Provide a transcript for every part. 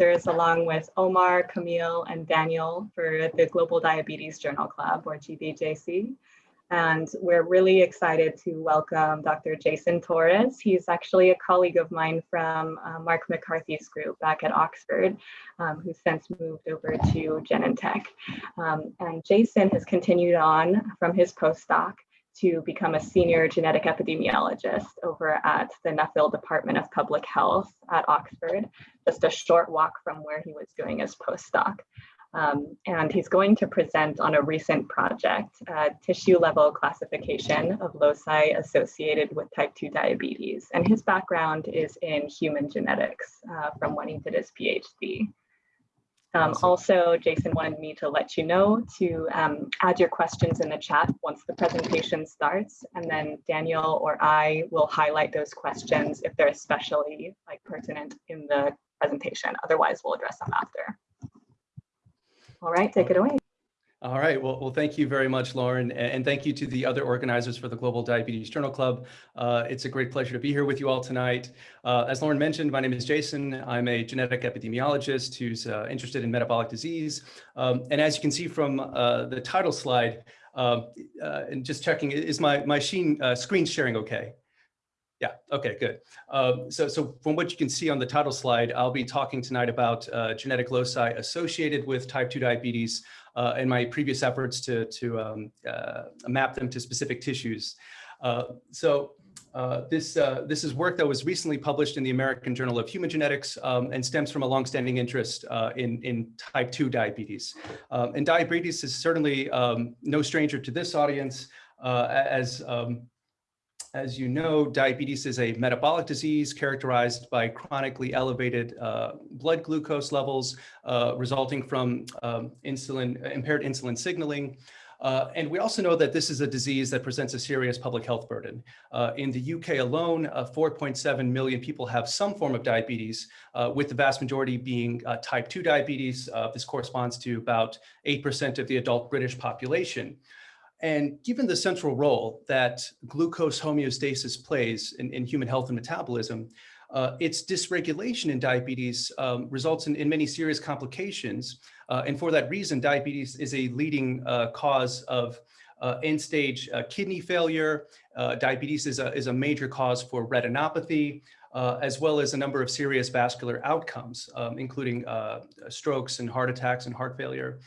along with Omar, Camille, and Daniel for the Global Diabetes Journal Club, or GDJC. And we're really excited to welcome Dr. Jason Torres. He's actually a colleague of mine from uh, Mark McCarthy's group back at Oxford, um, who's since moved over to Genentech. Um, and Jason has continued on from his postdoc to become a senior genetic epidemiologist over at the Nuffield Department of Public Health at Oxford, just a short walk from where he was doing his postdoc. Um, and he's going to present on a recent project, uh, tissue level classification of loci associated with type 2 diabetes. And his background is in human genetics uh, from when he did his PhD. Um. Also, Jason wanted me to let you know to um, add your questions in the chat once the presentation starts, and then Daniel or I will highlight those questions if they're especially like pertinent in the presentation. Otherwise, we'll address them after. All right, take it away. All right, well, well, thank you very much, Lauren, and thank you to the other organizers for the Global Diabetes Journal Club. Uh, it's a great pleasure to be here with you all tonight. Uh, as Lauren mentioned, my name is Jason. I'm a genetic epidemiologist who's uh, interested in metabolic disease. Um, and as you can see from uh, the title slide, um, uh, and just checking, is my, my sheen, uh, screen sharing okay? Yeah, okay, good. Um, so, so from what you can see on the title slide, I'll be talking tonight about uh, genetic loci associated with type 2 diabetes uh, and my previous efforts to, to um, uh, map them to specific tissues. Uh, so uh, this, uh, this is work that was recently published in the American Journal of Human Genetics um, and stems from a longstanding interest in, in type 2 diabetes. Um, and diabetes is certainly um, no stranger to this audience as um, as you know, diabetes is a metabolic disease characterized by chronically elevated uh, blood glucose levels uh, resulting from um, insulin, impaired insulin signaling. Uh, and we also know that this is a disease that presents a serious public health burden. Uh, in the UK alone, uh, 4.7 million people have some form of diabetes, uh, with the vast majority being type 2 diabetes. this corresponds to about 8% of the adult British population. And given the central role that glucose homeostasis plays in, in human health and metabolism, uh, its dysregulation in diabetes um, results in, in, many serious complications. Uh, and for that reason, diabetes is a leading uh, cause of uh, end-stage uh, kidney failure. Uh, diabetes is a, is a major cause for retinopathy, as well as a number of serious vascular outcomes, um, including strokes and heart attacks and heart failure.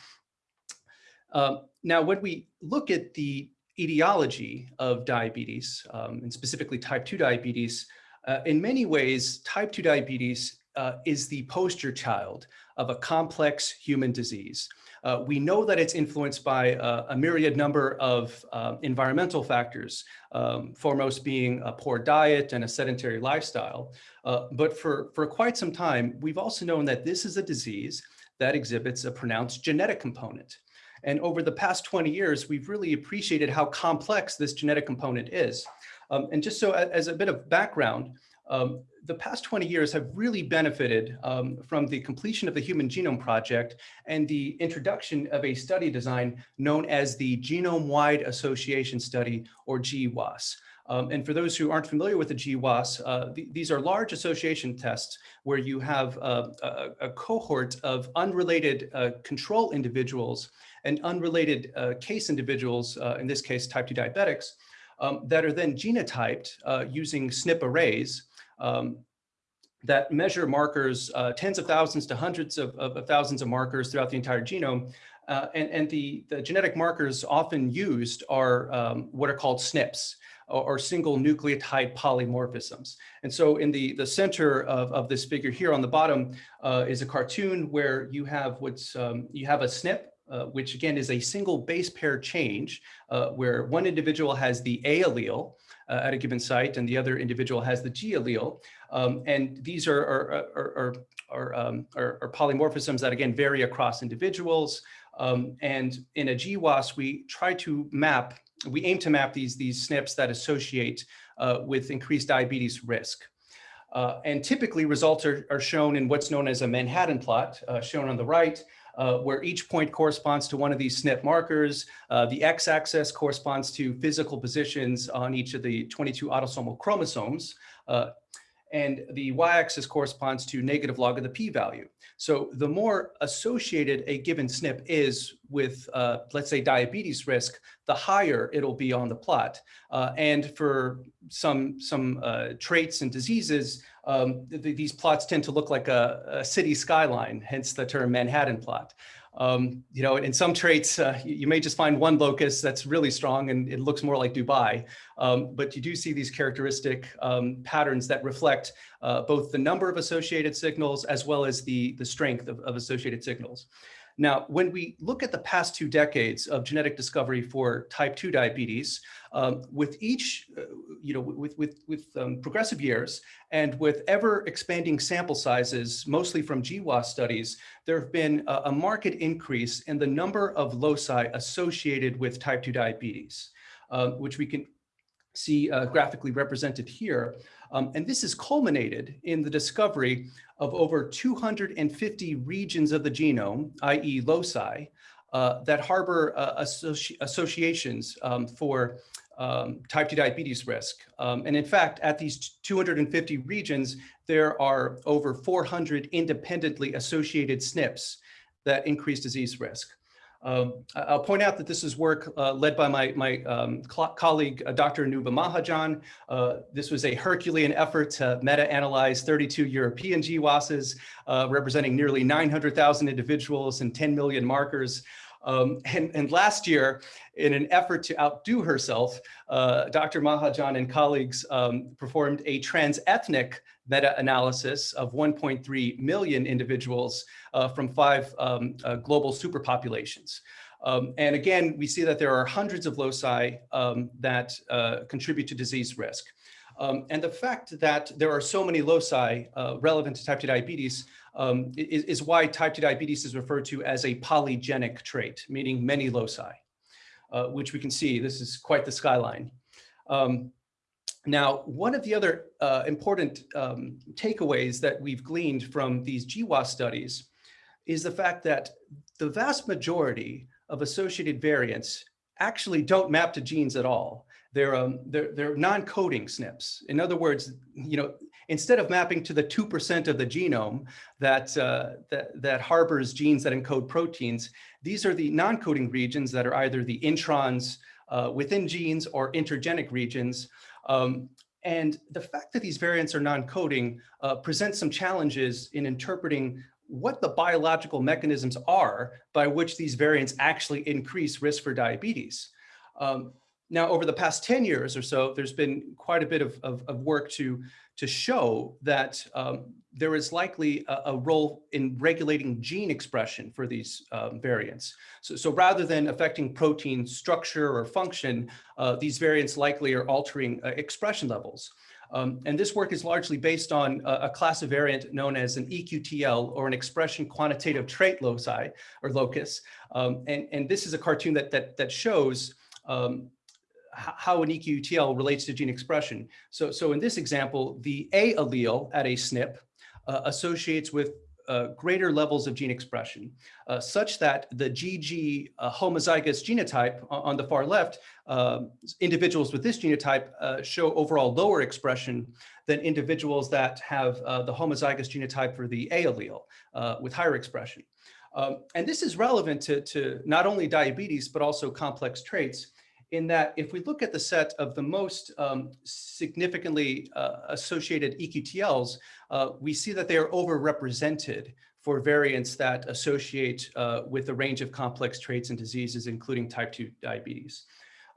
Um, now, when we look at the etiology of diabetes, um, and specifically type 2 diabetes, uh, in many ways, type 2 diabetes uh, is the poster child of a complex human disease. Uh, we know that it's influenced by uh, a myriad number of uh, environmental factors, um, foremost being a poor diet and a sedentary lifestyle. Uh, but for, for quite some time, we've also known that this is a disease that exhibits a pronounced genetic component. And over the past 20 years, we've really appreciated how complex this genetic component is. Um, and just so as a bit of background, um, the past 20 years have really benefited um, from the completion of the Human Genome Project and the introduction of a study design known as the Genome-Wide Association Study, or GWAS. Um, and for those who aren't familiar with the GWAS, uh, th these are large association tests where you have uh, a, a, cohort of unrelated uh, control individuals and unrelated uh, case individuals, uh, in this case, type 2 diabetics, um, that are then genotyped uh, using SNP arrays um, that measure markers, tens of thousands to hundreds of, of, of, thousands of markers throughout the entire genome. Uh, and and the, the genetic markers often used are um, what are called SNPs or, or, single nucleotide polymorphisms. And so in the, the center of, of this figure here on the bottom uh, is a cartoon where you have what's, um, you have a SNP uh, which again is a single base pair change uh, where one individual has the A allele uh, at a given site and the other individual has the G allele. Um, and these are, are, are, are, um, are, are, polymorphisms that again vary across individuals. Um, and in a GWAS, we try to map, we aim to map these, these SNPs that associate uh, with increased diabetes risk. Uh, and typically results are, are shown in what's known as a Manhattan plot, shown on the right, uh, where each point corresponds to one of these SNP markers. Uh, the x-axis corresponds to physical positions on each of the 22 autosomal chromosomes. And the y-axis corresponds to negative log of the p-value. So the more associated a given SNP is with, uh, let's say, diabetes risk, the higher it'll be on the plot. Uh, and for some, some uh, traits and diseases, um, th these plots tend to look like a, a, city skyline, hence the term Manhattan plot. Um, you know, in some traits, uh, you may just find one locus that's really strong and it looks more like Dubai. Um, but you do see these characteristic um, patterns that reflect uh, both the number of associated signals as well as the, the strength of, of associated signals. Now, when we look at the past two decades of genetic discovery for type 2 diabetes, um, with each, uh, you know, with, with, with um, progressive years and with ever expanding sample sizes, mostly from GWAS studies, there have been a, a marked increase in the number of loci associated with type 2 diabetes, uh, which we can see uh, graphically represented here. Um, and this is culminated in the discovery of over 250 regions of the genome, i.e. loci, uh, that harbor uh, associ associations um, for um, type 2 diabetes risk. Um, and in fact, at these 250 regions, there are over 400 independently associated SNPs that increase disease risk. Um, I'll point out that this is work uh, led by my, my um, colleague, uh, Dr. Anubha Mahajan. Uh, this was a Herculean effort to meta-analyze 32 European GWASs, uh, representing nearly 900,000 individuals and 10 million markers. Um, and, and, last year, in an effort to outdo herself, uh, Dr. Mahajan and colleagues um, performed a trans-ethnic meta-analysis of 1.3 million individuals uh, from five um, uh, global superpopulations. Um, and again, we see that there are hundreds of loci um, that uh, contribute to disease risk. Um, and the fact that there are so many loci uh, relevant to type 2 diabetes um, is, is, why type 2 diabetes is referred to as a polygenic trait, meaning many loci, uh, which we can see, this is quite the skyline. Um, now, one of the other uh, important um, takeaways that we've gleaned from these GWAS studies is the fact that the vast majority of associated variants actually don't map to genes at all. They're, um, they're, they're non-coding SNPs. In other words, you know, instead of mapping to the 2% of the genome that, uh, that, that harbors genes that encode proteins, these are the non-coding regions that are either the introns uh, within genes or intergenic regions. Um, and the fact that these variants are non-coding uh, presents some challenges in interpreting what the biological mechanisms are by which these variants actually increase risk for diabetes. Um, now, over the past 10 years or so, there's been quite a bit of, of, of work to, to show that um, there is likely a, a, role in regulating gene expression for these um, variants. So, so rather than affecting protein structure or function, uh, these variants likely are altering uh, expression levels. Um, and this work is largely based on a, a, class of variant known as an EQTL or an expression quantitative trait loci or locus. Um, and, and this is a cartoon that, that, that shows um, how an EQTL relates to gene expression. So, so in this example, the A allele at a SNP uh, associates with uh, greater levels of gene expression, uh, such that the GG uh, homozygous genotype on the far left, um, individuals with this genotype uh, show overall lower expression than individuals that have uh, the homozygous genotype for the A allele with higher expression. Um, and this is relevant to, to not only diabetes, but also complex traits in that if we look at the set of the most um, significantly uh, associated EQTLs, uh, we see that they are overrepresented for variants that associate uh, with a range of complex traits and diseases, including type 2 diabetes.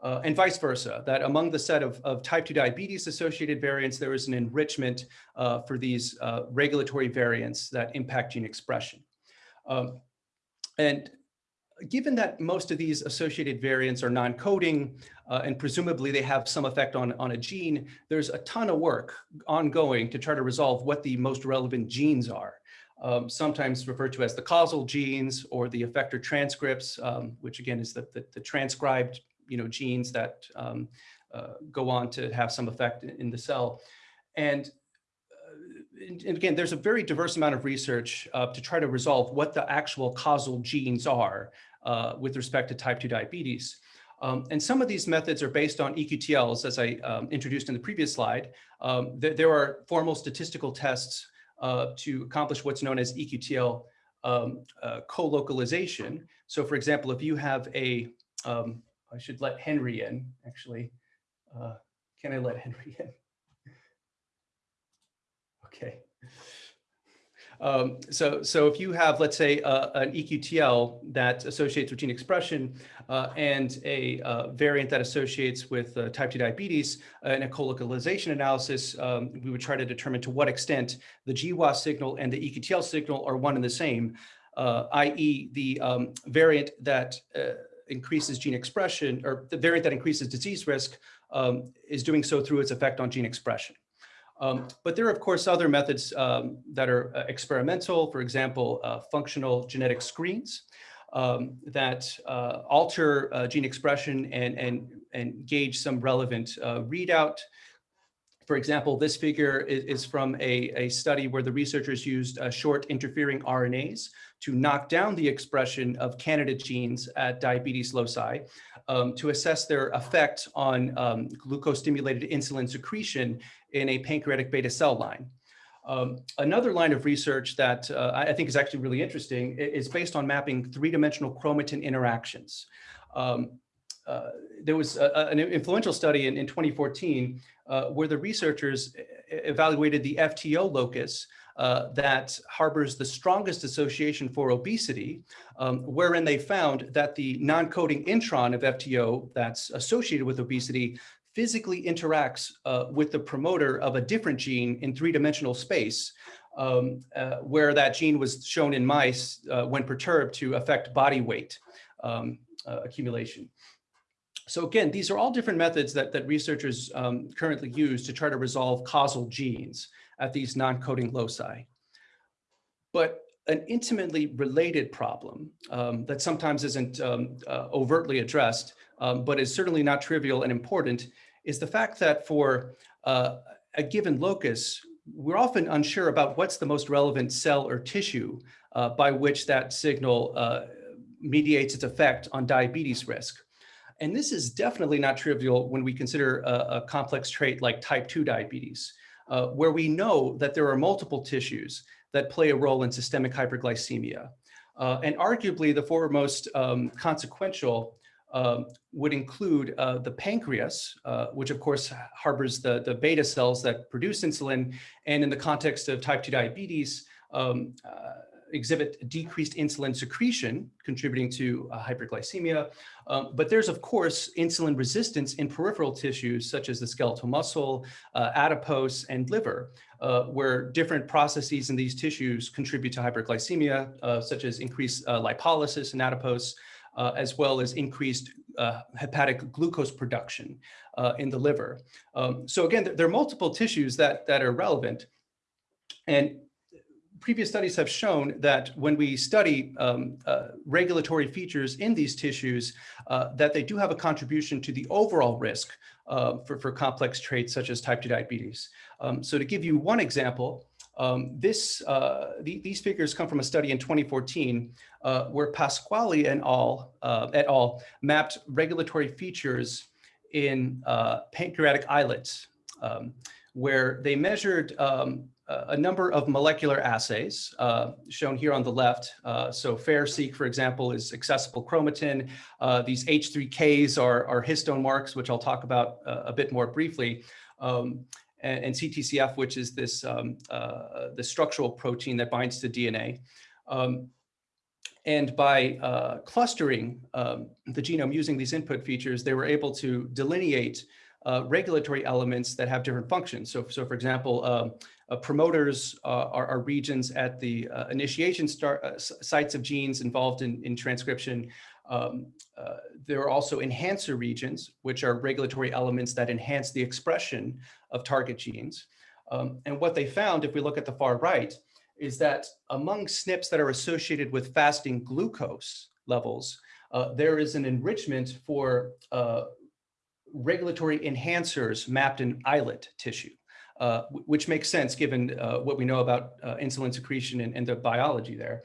Uh, and vice versa, that among the set of, of type 2 diabetes associated variants, there is an enrichment uh, for these uh, regulatory variants that impact gene expression. Um, and given that most of these associated variants are non-coding uh, and presumably they have some effect on, on a gene, there's a ton of work ongoing to try to resolve what the most relevant genes are. Um, sometimes referred to as the causal genes or the effector transcripts, um, which again is the, the, the, transcribed you know, genes that um, uh, go on to have some effect in the cell. And and again, there's a very diverse amount of research uh, to try to resolve what the actual causal genes are uh, with respect to type 2 diabetes. Um, and some of these methods are based on EQTLs, as I um, introduced in the previous slide. Um, th there are formal statistical tests uh, to accomplish what's known as EQTL um, uh, co-localization. So for example, if you have a, um, I should let Henry in, actually. Uh, can I let Henry in? Okay. Um, so, so if you have, let's say, uh, an EQTL that associates with gene expression uh, and a uh, variant that associates with uh, type 2 diabetes uh, in a co-localization analysis, um, we would try to determine to what extent the GWAS signal and the EQTL signal are one and the same, uh, i.e. the um, variant that increases gene expression or the variant that increases disease risk um, is doing so through its effect on gene expression. Um, but there are, of course, other methods um, that are uh, experimental, for example, uh, functional genetic screens um, that uh, alter uh, gene expression and, and, and gauge some relevant uh, readout. For example, this figure is, is from a, a, study where the researchers used uh, short interfering RNAs to knock down the expression of candidate genes at diabetes loci um, to assess their effect on um, glucose-stimulated insulin secretion in a pancreatic beta cell line. Um, another line of research that uh, I think is actually really interesting is based on mapping three-dimensional chromatin interactions. Um, uh, there was a, an influential study in, in 2014 uh, where the researchers evaluated the FTO locus uh, that harbors the strongest association for obesity, um, wherein they found that the non-coding intron of FTO that's associated with obesity physically interacts uh, with the promoter of a different gene in three-dimensional space, um, uh, where that gene was shown in mice uh, when perturbed to affect body weight um, uh, accumulation. So again, these are all different methods that, that researchers um, currently use to try to resolve causal genes at these non-coding loci. But an intimately related problem um, that sometimes isn't um, uh, overtly addressed, um, but is certainly not trivial and important, is the fact that for uh, a given locus, we're often unsure about what's the most relevant cell or tissue uh, by which that signal uh, mediates its effect on diabetes risk. And this is definitely not trivial when we consider a, a complex trait like type 2 diabetes, uh, where we know that there are multiple tissues that play a role in systemic hyperglycemia. Uh, and arguably the foremost um, consequential um, would include uh, the pancreas, uh, which of course harbors the, the beta cells that produce insulin. And in the context of type 2 diabetes, um, uh, exhibit decreased insulin secretion, contributing to uh, hyperglycemia. Um, but there's, of course, insulin resistance in peripheral tissues, such as the skeletal muscle, uh, adipose, and liver, uh, where different processes in these tissues contribute to hyperglycemia, uh, such as increased uh, lipolysis in adipose, uh, as well as increased hepatic glucose production in the liver. Um, so again, there are multiple tissues that, that are relevant. And previous studies have shown that when we study um, uh, regulatory features in these tissues, uh, that they do have a contribution to the overall risk uh, for, for complex traits such as type 2 diabetes. Um, so to give you one example, um, this, uh, the, these figures come from a study in 2014 uh, where Pasquali and all, uh, et al. mapped regulatory features in pancreatic islets, um, where they measured um, a number of molecular assays uh, shown here on the left. Uh, so FAIRE-seq, for example, is accessible chromatin. Uh, these H3Ks are, are, histone marks, which I'll talk about uh, a bit more briefly. Um, and, and, CTCF, which is this um, uh, the structural protein that binds to DNA. Um, and by uh, clustering um, the genome using these input features, they were able to delineate uh, regulatory elements that have different functions. So, so for example, um, uh, promoters uh, are, are, regions at the uh, initiation start, uh, sites of genes involved in, in transcription. Um, uh, there are also enhancer regions, which are regulatory elements that enhance the expression of target genes. Um, and what they found, if we look at the far right, is that among SNPs that are associated with fasting glucose levels, there is an enrichment for regulatory enhancers mapped in islet tissue, uh, which makes sense given uh, what we know about uh, insulin secretion and, and, the biology there.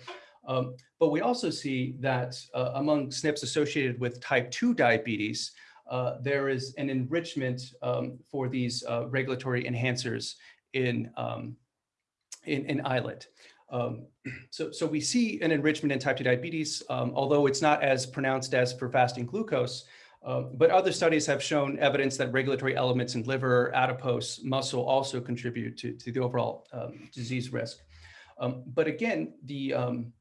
Um, but we also see that uh, among SNPs associated with type 2 diabetes, uh, there is an enrichment um, for these uh, regulatory enhancers in, um, in, in islet. Um, so, so we see an enrichment in type 2 diabetes, um, although it's not as pronounced as for fasting glucose, uh, but other studies have shown evidence that regulatory elements in liver, adipose, muscle also contribute to, to the overall um, disease risk. Um, but again, the, um,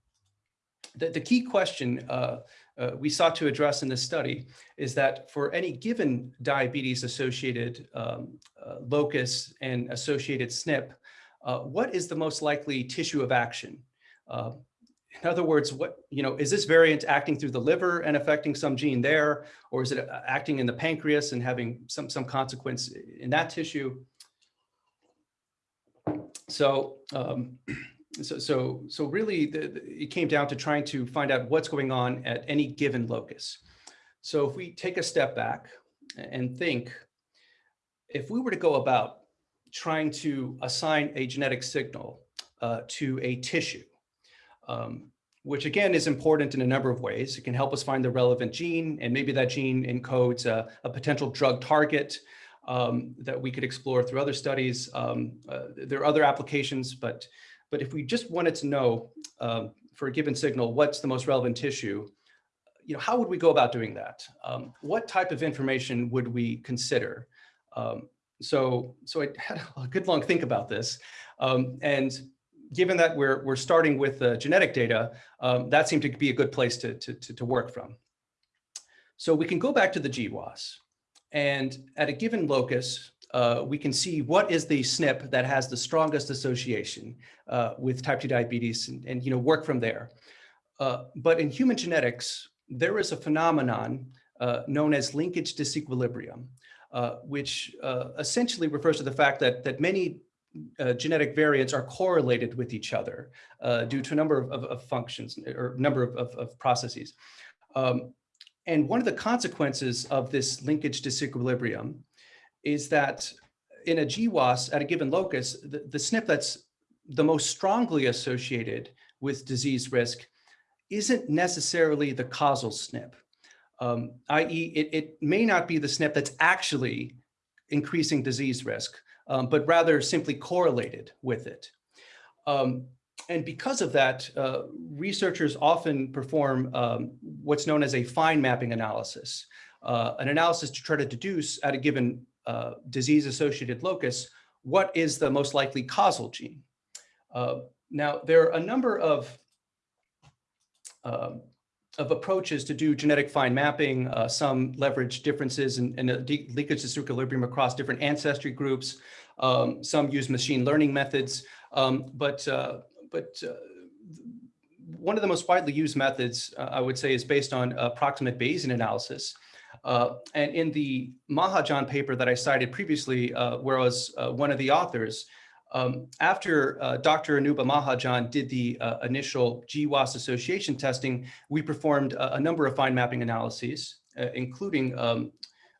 the, the, key question uh, uh, we sought to address in this study is that for any given diabetes associated um, uh, locus and associated SNP, uh, what is the most likely tissue of action? Uh, in other words, what, you know, is this variant acting through the liver and affecting some gene there, or is it uh, acting in the pancreas and having some, some consequence in that tissue? So, um, so, so, so really the, the, it came down to trying to find out what's going on at any given locus. So if we take a step back and think, if we were to go about trying to assign a genetic signal uh, to a tissue, um, which again is important in a number of ways. It can help us find the relevant gene, and maybe that gene encodes a, a potential drug target um, that we could explore through other studies. Um, uh, there are other applications, but, but if we just wanted to know um, for a given signal, what's the most relevant tissue, you know, how would we go about doing that? Um, what type of information would we consider? Um, so, so I had a good long think about this. Um, and given that we're, we're starting with the genetic data, um, that seemed to be a good place to, to, to, to work from. So we can go back to the GWAS and at a given locus, uh, we can see what is the SNP that has the strongest association uh, with type 2 diabetes and, and, you know work from there. Uh, but in human genetics, there is a phenomenon uh, known as linkage disequilibrium, uh, which uh, essentially refers to the fact that, that many genetic variants are correlated with each other due to a number of, of, of, functions or number of, of processes. Um, and one of the consequences of this linkage disequilibrium is that in a GWAS at a given locus, the, the SNP that's the most strongly associated with disease risk isn't necessarily the causal SNP, um, i.e. It, it may not be the SNP that's actually increasing disease risk, um, but rather simply correlated with it. Um, and because of that, uh, researchers often perform um, what's known as a fine mapping analysis, uh, an analysis to try to deduce at a given uh, disease-associated locus, what is the most likely causal gene. Uh, now, there are a number of um, of approaches to do genetic fine mapping. Uh, some leverage differences in, in linkage disequilibrium across different ancestry groups. Um, some use machine learning methods, um, but uh, but uh, one of the most widely used methods, uh, I would say, is based on approximate Bayesian analysis. Uh, and in the Mahajan paper that I cited previously, uh, where I was one of the authors, um, after uh, Dr. Anubha Mahajan did the uh, initial GWAS association testing, we performed a, a number of fine mapping analyses, uh, including um,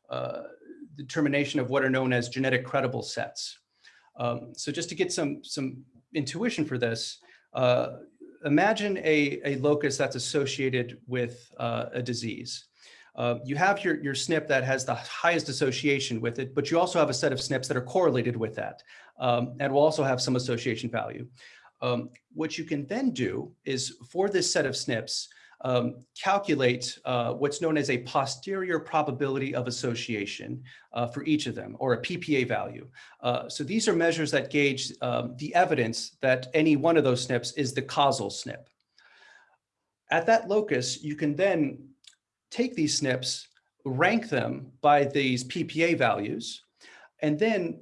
uh, determination of what are known as genetic credible sets. Um, so just to get some, some intuition for this, uh, imagine a, a locus that's associated with uh, a disease. Uh, you have your, your SNP that has the highest association with it, but you also have a set of SNPs that are correlated with that um, and will also have some association value. Um, what you can then do is for this set of SNPs, um, calculate uh, what's known as a posterior probability of association uh, for each of them, or a PPA value. Uh, so these are measures that gauge um, the evidence that any one of those SNPs is the causal SNP. At that locus, you can then take these SNPs, rank them by these PPA values, and then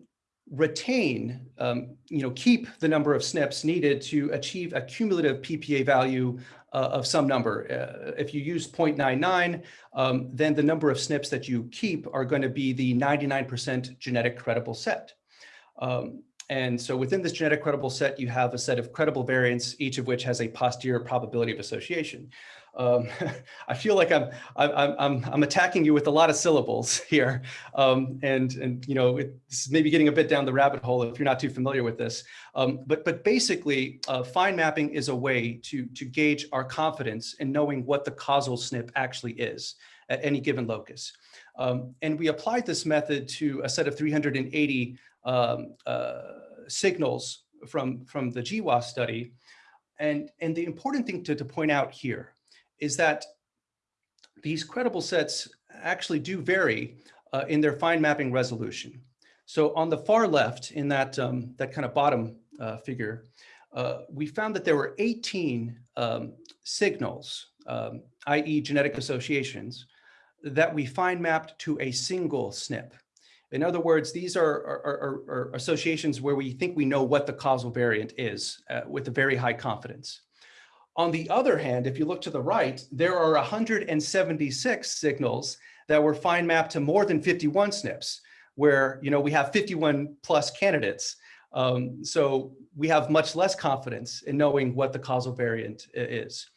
retain, um, you know, keep the number of SNPs needed to achieve a cumulative PPA value uh, of some number. Uh, if you use 0.99, um, then the number of SNPs that you keep are going to be the 99% genetic credible set. Um, and so within this genetic credible set, you have a set of credible variants, each of which has a posterior probability of association. Um, I feel like I'm, I'm, I'm, I'm attacking you with a lot of syllables here. Um, and, and, you know, it's maybe getting a bit down the rabbit hole if you're not too familiar with this. Um, but, but basically, uh, fine mapping is a way to, to gauge our confidence in knowing what the causal SNP actually is at any given locus. Um, and we applied this method to a set of 380 um, uh, signals from, from the GWAS study. And, and the important thing to, to point out here is that these credible sets actually do vary uh, in their fine mapping resolution. So on the far left in that, um, that kind of bottom uh, figure, uh, we found that there were 18 um, signals, um, i.e. genetic associations, that we fine mapped to a single SNP. In other words, these are, are, are, are associations where we think we know what the causal variant is uh, with a very high confidence. On the other hand, if you look to the right, there are 176 signals that were fine mapped to more than 51 SNPs, where you know we have 51 plus candidates. Um, so we have much less confidence in knowing what the causal variant is.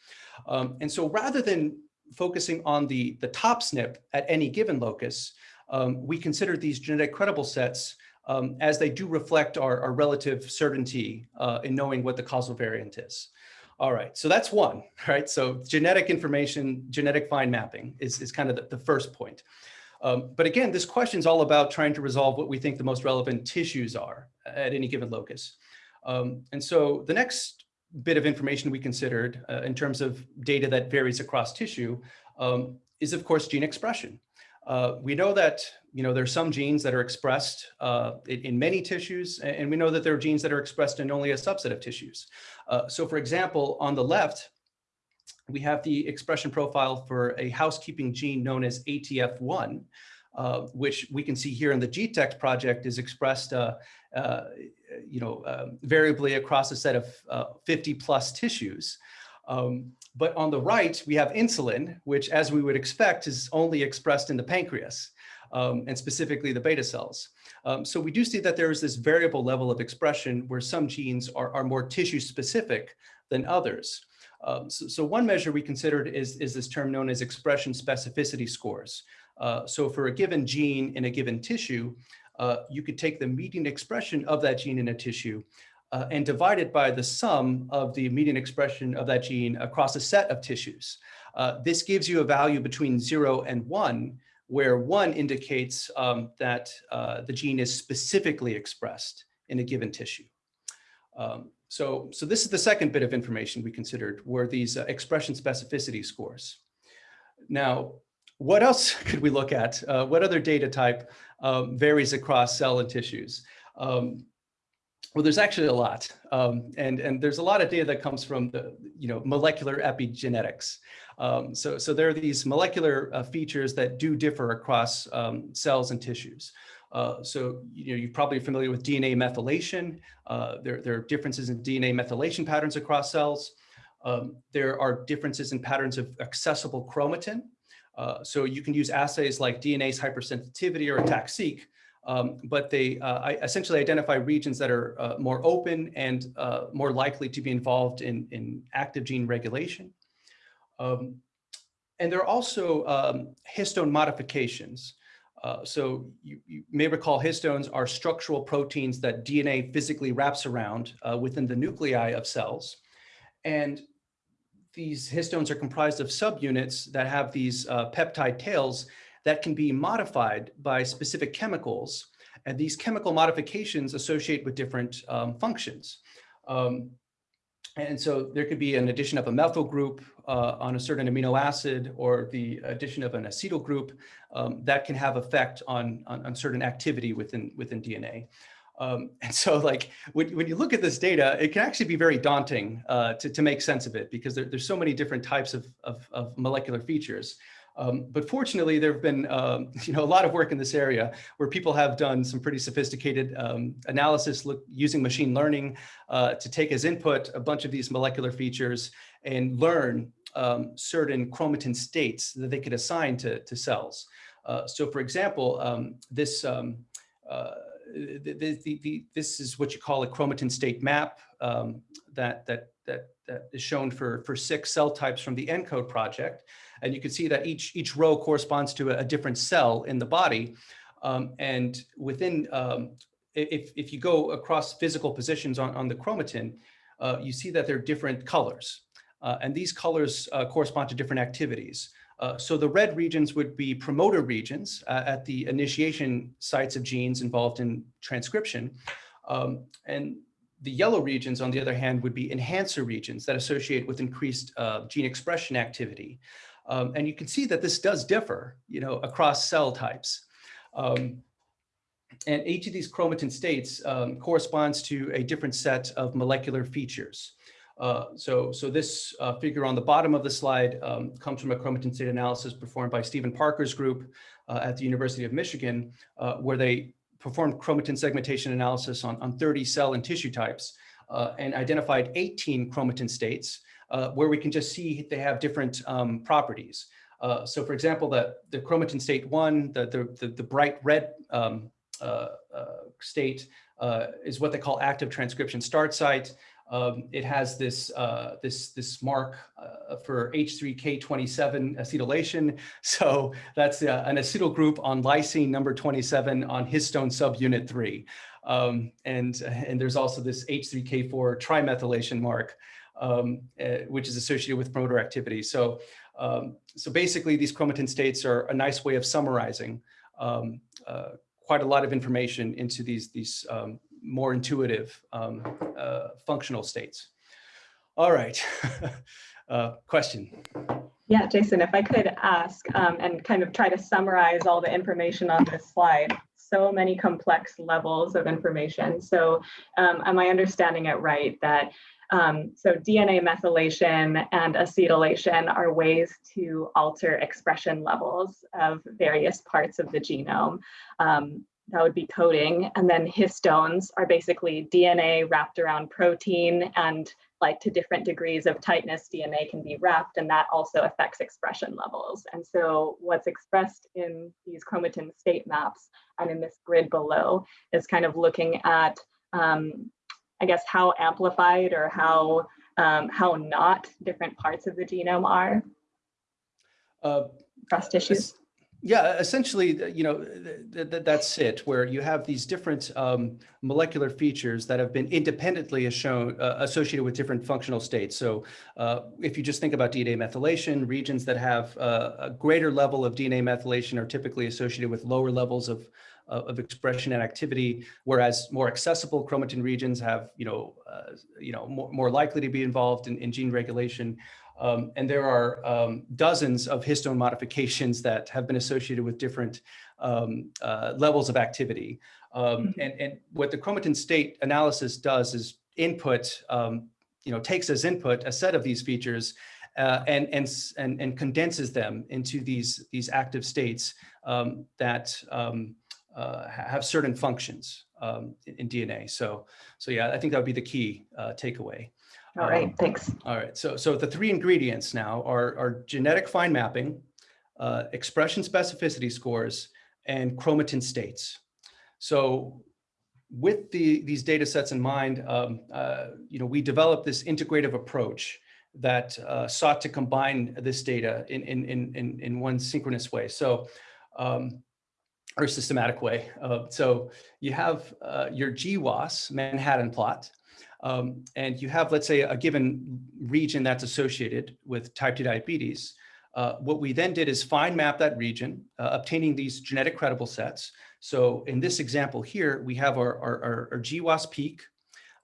Um, and so rather than focusing on the, the top SNP at any given locus, um, we consider these genetic credible sets um, as they do reflect our, our relative certainty uh, in knowing what the causal variant is. All right, so that's one, right? So genetic information, genetic fine mapping is, is kind of the, the first point. Um, but again, this question is all about trying to resolve what we think the most relevant tissues are at any given locus. Um, and so the next bit of information we considered uh, in terms of data that varies across tissue um, is of course gene expression. Uh, we know that you know there's some genes that are expressed uh, in, in, many tissues, and we know that there are genes that are expressed in only a subset of tissues. Uh, so, for example, on the left, we have the expression profile for a housekeeping gene known as ATF1, uh, which we can see here in the GTEx project is expressed, uh, you know, variably across a set of 50 plus tissues. Um, but on the right, we have insulin, which as we would expect is only expressed in the pancreas um, and specifically the beta cells. Um, so we do see that there is this variable level of expression where some genes are, are more tissue specific than others. Um, so, so, one measure we considered is, is this term known as expression specificity scores. Uh, so for a given gene in a given tissue, uh, you could take the median expression of that gene in a tissue uh, and divided by the sum of the median expression of that gene across a set of tissues. Uh, this gives you a value between zero and one, where one indicates um, that uh, the gene is specifically expressed in a given tissue. Um, so, so this is the second bit of information we considered were these uh, expression specificity scores. Now, what else could we look at? Uh, what other data type um, varies across cell and tissues? Um, well, there's actually a lot, um, and and there's a lot of data that comes from the you know molecular epigenetics. Um, so so there are these molecular uh, features that do differ across um, cells and tissues. Uh, so you know you're probably familiar with DNA methylation. Uh, there there are differences in DNA methylation patterns across cells. Um, there are differences in patterns of accessible chromatin. Uh, so you can use assays like DNase hypersensitivity or ATAC-seq um, but they uh, essentially identify regions that are uh, more open and uh, more likely to be involved in, in active gene regulation. Um, and there are also um, histone modifications. Uh, so you, you, may recall histones are structural proteins that DNA physically wraps around uh, within the nuclei of cells. And these histones are comprised of subunits that have these uh, peptide tails that can be modified by specific chemicals. And these chemical modifications associate with different um, functions. Um, and so there could be an addition of a methyl group uh, on a certain amino acid or the addition of an acetyl group um, that can have effect on, on, on, certain activity within, within DNA. Um, and so like when, when you look at this data, it can actually be very daunting uh, to, to make sense of it because there, there's so many different types of, of, of molecular features. Um, but fortunately, there have been um, you know, a lot of work in this area where people have done some pretty sophisticated um, analysis look, using machine learning uh, to take as input a bunch of these molecular features and learn um, certain chromatin states that they could assign to, to cells. Uh, so for example, um, this, um, uh, the, the, the, this is what you call a chromatin state map that, that, that, that is shown for, for six cell types from the ENCODE project. And you can see that each, each row corresponds to a, a different cell in the body. Um, and within, um, if, if you go across physical positions on, on the chromatin, uh, you see that there are different colors. Uh, and these colors uh, correspond to different activities. Uh, so the red regions would be promoter regions uh, at the initiation sites of genes involved in transcription. Um, and the yellow regions, on the other hand, would be enhancer regions that associate with increased uh, gene expression activity. Um, and you can see that this does differ, you know, across cell types. Um, and each of these chromatin states um, corresponds to a different set of molecular features. Uh, so, so this uh, figure on the bottom of the slide um, comes from a chromatin state analysis performed by Stephen Parker's group uh, at the University of Michigan, uh, where they performed chromatin segmentation analysis on, on 30 cell and tissue types uh, and identified 18 chromatin states uh, where we can just see they have different um, properties. so for example, the, the chromatin state one, the, the, the, bright red um, state is what they call active transcription start site. Um, it has this uh, this this mark uh, for H3K27 acetylation. So that's uh, an acetyl group on lysine number 27 on histone subunit 3. Um, and and there's also this H3K4 trimethylation mark, um, uh, which is associated with promoter activity. So um, so basically, these chromatin states are a nice way of summarizing um, uh, quite a lot of information into these these um, more intuitive um, uh, functional states. All right, uh, question. Yeah, Jason, if I could ask um, and kind of try to summarize all the information on this slide, so many complex levels of information. So um, am I understanding it right that um, so DNA methylation and acetylation are ways to alter expression levels of various parts of the genome. Um, that would be coding. And then histones are basically DNA wrapped around protein and like to different degrees of tightness, DNA can be wrapped and that also affects expression levels. And so what's expressed in these chromatin state maps and in this grid below is kind of looking at, um, I guess, how amplified or how, um, how not different parts of the genome are uh, across tissues. Yeah, essentially, you know, th th that's it, where you have these different um, molecular features that have been independently shown, uh, associated with different functional states. So uh, if you just think about DNA methylation, regions that have uh, a greater level of DNA methylation are typically associated with lower levels of, uh, of expression and activity, whereas more accessible chromatin regions have, you know, uh, you know, more, more likely to be involved in, in gene regulation. Um, and there are um, dozens of histone modifications that have been associated with different um, uh, levels of activity. Um, mm-hmm. and, and what the chromatin state analysis does is input, um, you know, takes as input a set of these features uh, and, and, and, and condenses them into these, these active states um, that uh, have certain functions in, in, DNA. So, so yeah, I think that would be the key uh, takeaway. All right, um, thanks. All right, so so the three ingredients now are, are genetic fine mapping, uh, expression specificity scores, and chromatin states. So with the, these data sets in mind, um, uh, you know, we developed this integrative approach that uh, sought to combine this data in, in, in, in one synchronous way. So, um, or systematic way. Uh, so you have uh, your GWAS Manhattan plot, um, and you have, let's say, a given region that's associated with type 2 diabetes, uh, what we then did is fine map that region, uh, obtaining these genetic credible sets. So in this example here, we have our, our, our GWAS peak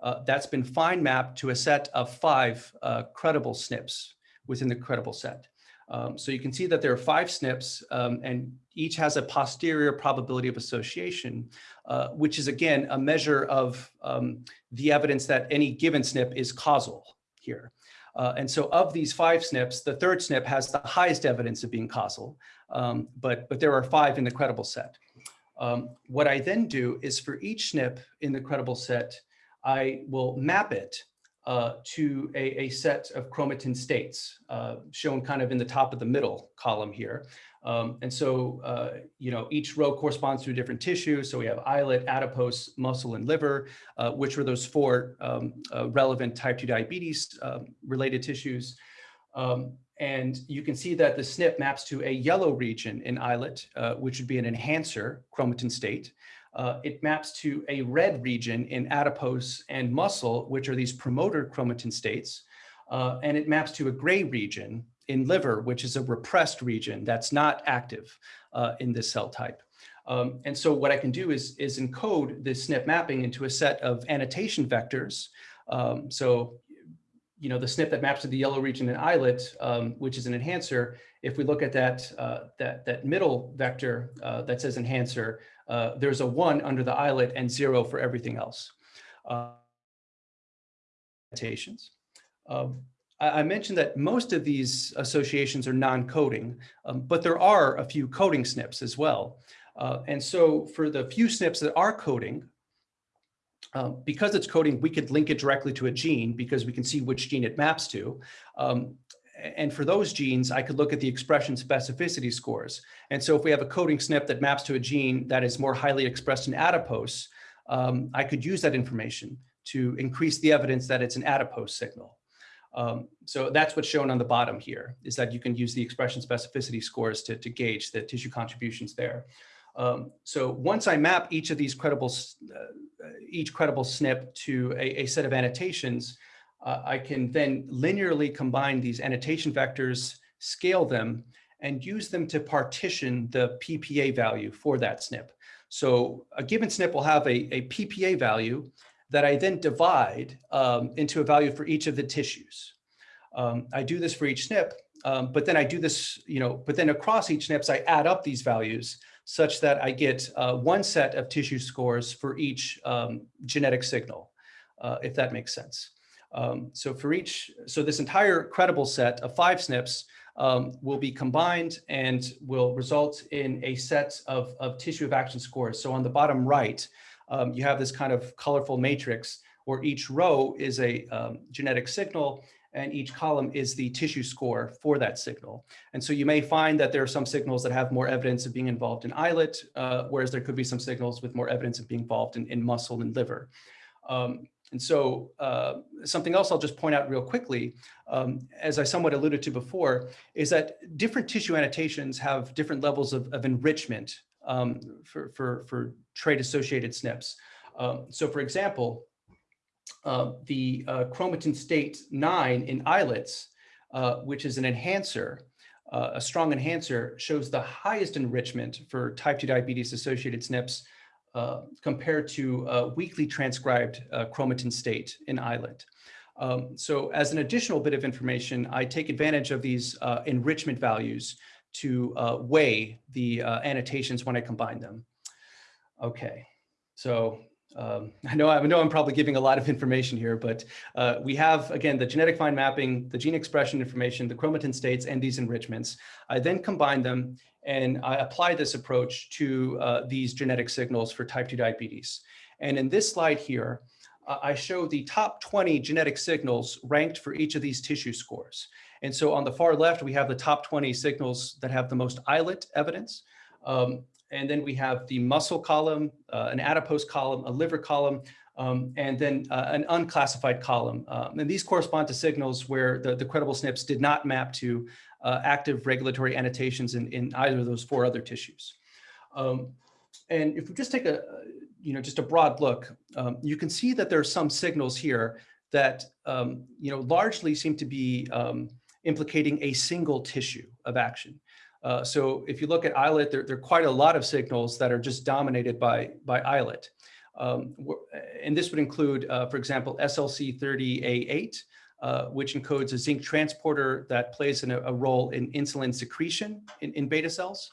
uh, that's been fine mapped to a set of five uh, credible SNPs within the credible set. Um, so you can see that there are five SNPs um, and each has a posterior probability of association, uh, which is again, a measure of um, the evidence that any given SNP is causal here. Uh, and so of these five SNPs, the third SNP has the highest evidence of being causal, um, but, but there are five in the credible set. Um, what I then do is for each SNP in the credible set, I will map it uh, to a, a, set of chromatin states, uh, shown kind of in the top of the middle column here. Um, and so, uh, you know, each row corresponds to a different tissue. So we have islet, adipose, muscle, and liver, uh, which were those four um, uh, relevant type 2 diabetes um, related tissues. Um, and you can see that the SNP maps to a yellow region in islet, uh, which would be an enhancer chromatin state. Uh, it maps to a red region in adipose and muscle, which are these promoter chromatin states. Uh, and it maps to a gray region in liver, which is a repressed region that's not active uh, in this cell type. Um, and so what I can do is, is encode this SNP mapping into a set of annotation vectors. Um, so, you know, the SNP that maps to the yellow region in islet, um, which is an enhancer, if we look at that, uh, that, that middle vector uh, that says enhancer, uh, there's a one under the islet and zero for everything else. Uh. Um, I mentioned that most of these associations are non-coding, um, but there are a few coding SNPs as well. Uh, and so for the few SNPs that are coding, um, because it's coding, we could link it directly to a gene because we can see which gene it maps to. Um, and for those genes, I could look at the expression specificity scores. And so if we have a coding SNP that maps to a gene that is more highly expressed in adipose, um, I could use that information to increase the evidence that it's an adipose signal. Um, so that's what's shown on the bottom here, is that you can use the expression specificity scores to, to gauge the tissue contributions there. Um, so once I map each of these credible, uh, each credible SNP to a, a set of annotations, uh, I can then linearly combine these annotation vectors, scale them, and use them to partition the PPA value for that SNP. So a given SNP will have a, a PPA value that I then divide um, into a value for each of the tissues. Um, I do this for each SNP, um, but then I do this, you know, but then across each SNPs, I add up these values such that I get uh, one set of tissue scores for each um, genetic signal, uh, if that makes sense. Um, so for each, so this entire credible set of five SNPs um, will be combined and will result in a set of, of tissue of action scores. So on the bottom right, um, you have this kind of colorful matrix where each row is a um, genetic signal and each column is the tissue score for that signal. And so you may find that there are some signals that have more evidence of being involved in islet, uh, whereas there could be some signals with more evidence of being involved in, in muscle and liver. Um, and so uh, something else I'll just point out real quickly, um, as I somewhat alluded to before, is that different tissue annotations have different levels of, of enrichment um, for, for, for trait-associated SNPs. Um, so for example, uh, the uh, chromatin state 9 in islets, uh, which is an enhancer, uh, a strong enhancer, shows the highest enrichment for type 2 diabetes associated SNPs uh, compared to weakly transcribed uh, chromatin state in islet. Um, so as an additional bit of information, I take advantage of these enrichment values to uh, weigh the uh, annotations when I combine them. Okay, so um, I know I know I'm probably giving a lot of information here, but uh, we have again the genetic fine mapping, the gene expression information, the chromatin states, and these enrichments. I then combine them and I apply this approach to uh, these genetic signals for type 2 diabetes. And in this slide here, uh, I show the top 20 genetic signals ranked for each of these tissue scores. And so on the far left, we have the top 20 signals that have the most islet evidence. Um, and then we have the muscle column, uh, an adipose column, a liver column, um, and then uh, an unclassified column. Um, and these correspond to signals where the, the credible SNPs did not map to uh, active regulatory annotations in, in either of those four other tissues. Um, and if we just take a, you know, just a broad look, um, you can see that there are some signals here that, um, you know, largely seem to be implicating a single tissue of action. Uh, so if you look at islet, there, there, are quite a lot of signals that are just dominated by, by islet. Um, and this would include, uh, for example, SLC30A8, uh, which encodes a zinc transporter that plays a, a, role in insulin secretion in, in beta cells.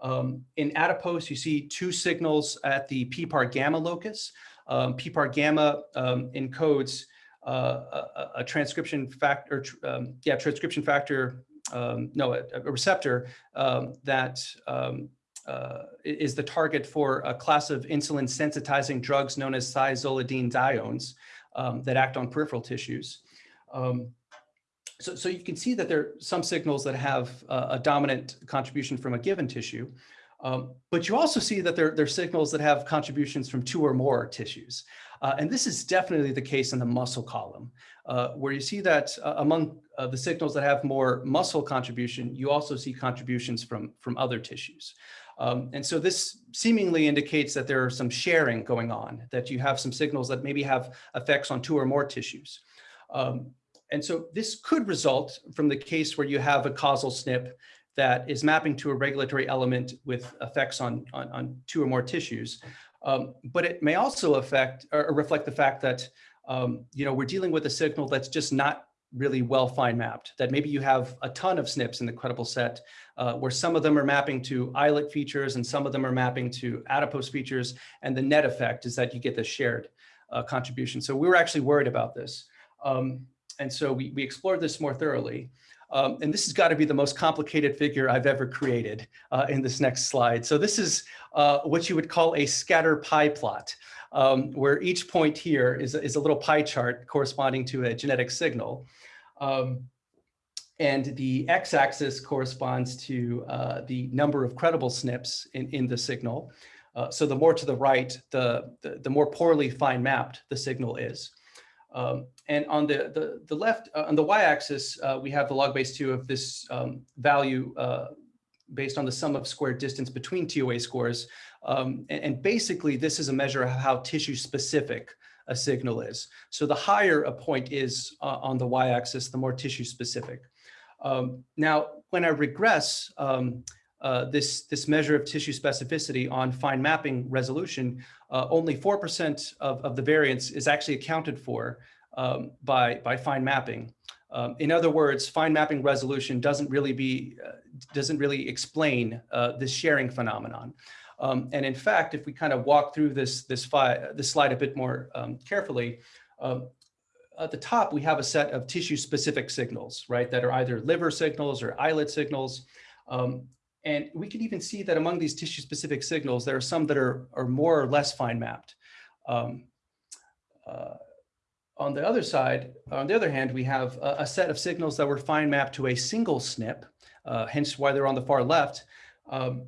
Um, in adipose, you see two signals at the PPAR gamma locus. Um, PPAR gamma um, encodes uh, a, a, transcription factor, um, yeah, transcription factor, um, no, a, a receptor um, that um, uh, is the target for a class of insulin sensitizing drugs known as thiazolidinediones um, that act on peripheral tissues. Um, so, so you can see that there are some signals that have uh, a dominant contribution from a given tissue, um, but you also see that there, there are signals that have contributions from two or more tissues. Uh, and this is definitely the case in the muscle column, uh, where you see that uh, among uh, the signals that have more muscle contribution, you also see contributions from, from other tissues. Um, and so this seemingly indicates that there are some sharing going on, that you have some signals that maybe have effects on two or more tissues. Um, and so this could result from the case where you have a causal SNP that is mapping to a regulatory element with effects on, on, on two or more tissues. Um, but it may also affect or reflect the fact that um, you know we're dealing with a signal that's just not really well fine mapped. That maybe you have a ton of SNPs in the credible set, uh, where some of them are mapping to islet features and some of them are mapping to adipose features, and the net effect is that you get the shared uh, contribution. So we were actually worried about this, um, and so we we explored this more thoroughly. Um, and this has got to be the most complicated figure I've ever created uh, in this next slide. So this is uh, what you would call a scatter pie plot, um, where each point here is, is a little pie chart corresponding to a genetic signal. Um, and the x-axis corresponds to uh, the number of credible SNPs in, in the signal. Uh, so the more to the right, the, the, the more poorly fine mapped the signal is. Um, and on the, the, the left, uh, on the y-axis, uh, we have the log base 2 of this um, value uh, based on the sum of squared distance between TOA scores. Um, and, and, basically, this is a measure of how tissue specific a signal is. So the higher a point is uh, on the y-axis, the more tissue specific. Um, now, when I regress um, uh, this, this measure of tissue specificity on fine mapping resolution, uh, only 4% of, of the variance is actually accounted for um, by, by fine mapping. Um, in other words, fine mapping resolution doesn't really be, uh, doesn't really explain uh, this sharing phenomenon. Um, and in fact, if we kind of walk through this, this, this slide a bit more um, carefully, um, at the top, we have a set of tissue specific signals, right, that are either liver signals or islet signals. Um, and we can even see that among these tissue specific signals, there are some that are, are more or less fine mapped. Um, uh, on the other side, on the other hand, we have a, a, set of signals that were fine mapped to a single SNP, uh, hence why they're on the far left, um,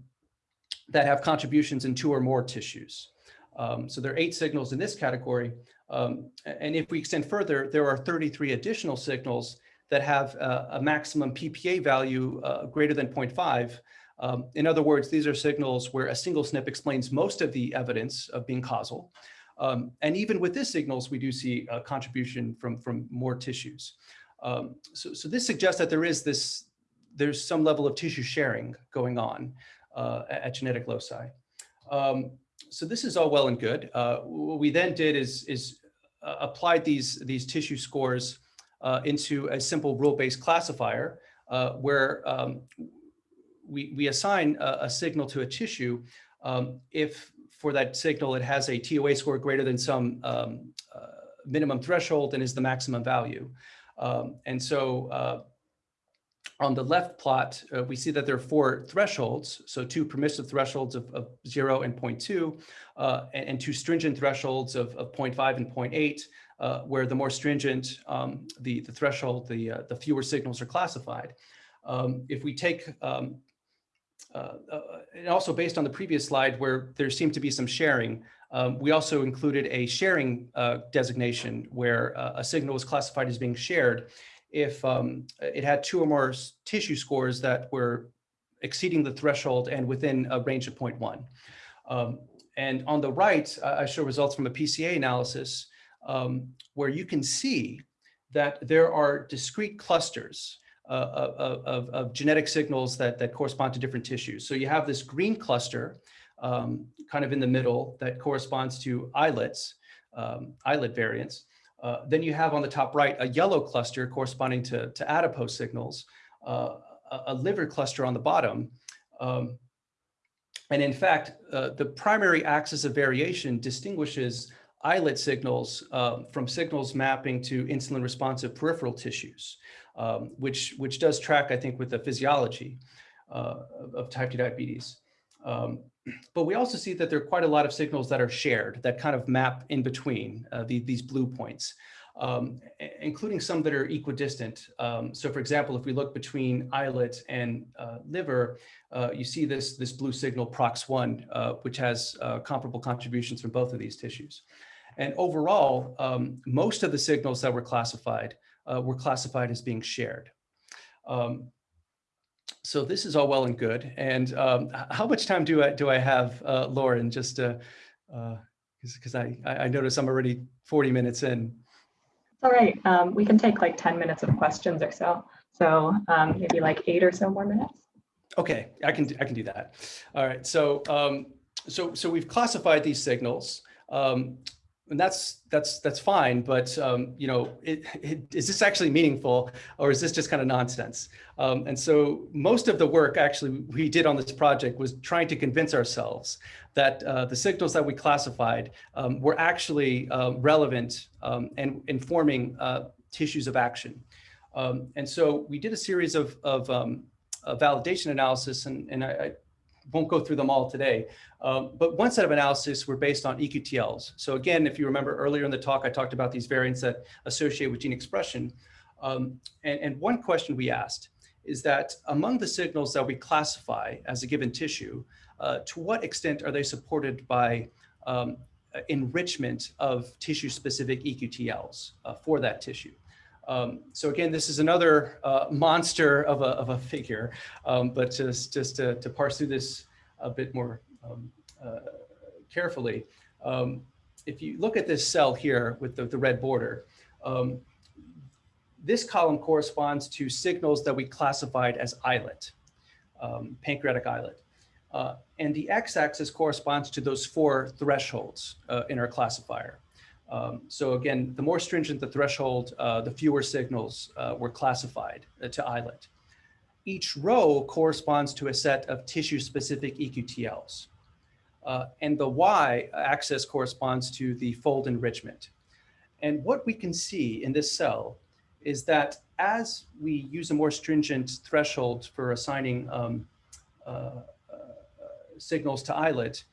that have contributions in two or more tissues. Um, so there are eight signals in this category. Um, and if we extend further, there are 33 additional signals that have uh, a maximum PPA value uh, greater than 0.5 um, in other words, these are signals where a single SNP explains most of the evidence of being causal. Um, and even with this signals, we do see a contribution from, from more tissues. Um, so, so this suggests that there is this, there's some level of tissue sharing going on uh, at genetic loci. Um, so this is all well and good. Uh, what we then did is, is uh, applied these, these tissue scores uh, into a simple rule-based classifier uh, where um, we, we assign a, a, signal to a tissue um, if for that signal it has a TOA score greater than some um, uh, minimum threshold and is the maximum value. Um, and so uh, on the left plot, uh, we see that there are four thresholds. So two permissive thresholds of, of 0 and 0.2, uh, and, and, two stringent thresholds of, of 0.5 and 0.8, uh, where the more stringent um, the, the threshold, the, uh, the fewer signals are classified. Um, if we take um, uh, uh, and also based on the previous slide where there seemed to be some sharing, um, we also included a sharing uh, designation where uh, a signal was classified as being shared if um, it had two or more tissue scores that were exceeding the threshold and within a range of 0.1. Um, and on the right, I show results from a PCA analysis um, where you can see that there are discrete clusters of, of, of, genetic signals that, that correspond to different tissues. So you have this green cluster um, kind of in the middle that corresponds to islets, um, islet variants. Uh, then you have on the top right a yellow cluster corresponding to, to adipose signals, uh, a, a, liver cluster on the bottom. Um, and in fact, uh, the primary axis of variation distinguishes islet signals um, from signals mapping to insulin responsive peripheral tissues um, which, which does track, I think, with the physiology uh, of type 2 diabetes. Um, but we also see that there are quite a lot of signals that are shared that kind of map in between uh, the, these blue points. um, including some that are equidistant. Um, so for example, if we look between islet and uh, liver, uh, you see this, this blue signal PROX1, uh, which has uh, comparable contributions from both of these tissues. And overall, um, most of the signals that were classified uh, were classified as being shared. Um, so this is all well and good. And um, how much time do I do I have, uh, Lauren? Just because uh, I I notice I'm already 40 minutes in. All right, um, we can take like 10 minutes of questions or so. So um, maybe like eight or so more minutes. Okay, I can I can do that. All right, so um, so so we've classified these signals. Um, and that's that's that's fine. But um, you know, it, it, is this actually meaningful, or is this just kind of nonsense? Um, and so most of the work actually we did on this project was trying to convince ourselves that uh, the signals that we classified um, were actually uh, relevant um, and informing uh, tissues of action. Um, and so we did a series of, of validation analysis, and, and I, I won't go through them all today, um, but one set of analysis were based on EQTLs. So again, if you remember earlier in the talk, I talked about these variants that associate with gene expression. Um, and, and one question we asked is that among the signals that we classify as a given tissue, uh, to what extent are they supported by um, enrichment of tissue-specific EQTLs uh, for that tissue? Um, so again, this is another uh, monster of a, of a figure, um, but just, just to, to, parse through this a bit more um, uh, carefully, um, if you look at this cell here with the, the red border, um, this column corresponds to signals that we classified as islet, um, pancreatic islet. Uh, and the x-axis corresponds to those four thresholds uh, in our classifier. Um, so again, the more stringent the threshold, uh, the fewer signals uh, were classified uh, to islet. Each row corresponds to a set of tissue-specific EQTLs. Uh, and the y-axis corresponds to the fold enrichment. And what we can see in this cell is that as we use a more stringent threshold for assigning um, uh, uh, signals to islet,